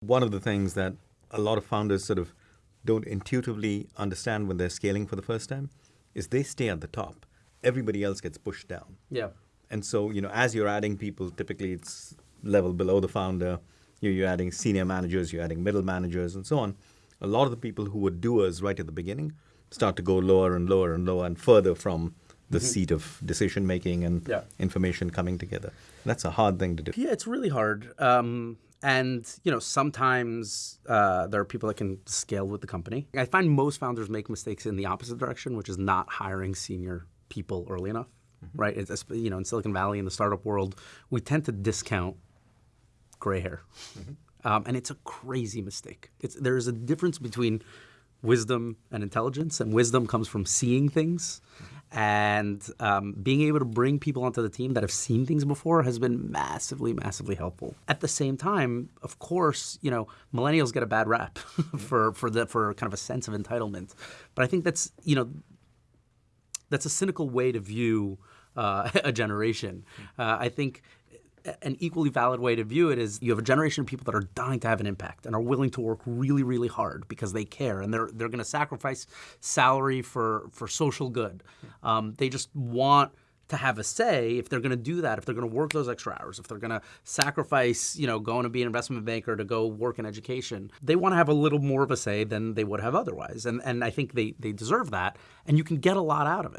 One of the things that a lot of founders sort of don't intuitively understand when they're scaling for the first time is they stay at the top. Everybody else gets pushed down. Yeah. And so, you know, as you're adding people, typically it's level below the founder, you're, you're adding senior managers, you're adding middle managers, and so on. A lot of the people who were doers right at the beginning start to go lower and lower and lower and further from the mm-hmm. seat of decision making and yeah. information coming together. That's a hard thing to do. Yeah, it's really hard. Um, and you know, sometimes uh, there are people that can scale with the company. I find most founders make mistakes in the opposite direction, which is not hiring senior people early enough. Mm-hmm. Right? It's, you know, in Silicon Valley, in the startup world, we tend to discount gray hair, mm-hmm. um, and it's a crazy mistake. It's, there is a difference between wisdom and intelligence, and wisdom comes from seeing things. And um, being able to bring people onto the team that have seen things before has been massively, massively helpful. At the same time, of course, you know, millennials get a bad rap for for the for kind of a sense of entitlement, but I think that's you know that's a cynical way to view uh, a generation. Uh, I think an equally valid way to view it is you have a generation of people that are dying to have an impact and are willing to work really, really hard because they care and they're they're going to sacrifice salary for for social good. Um, they just want to have a say if they're going to do that, if they're going to work those extra hours, if they're going to sacrifice, you know, going to be an investment banker to go work in education, they want to have a little more of a say than they would have otherwise. And and I think they they deserve that, and you can get a lot out of it.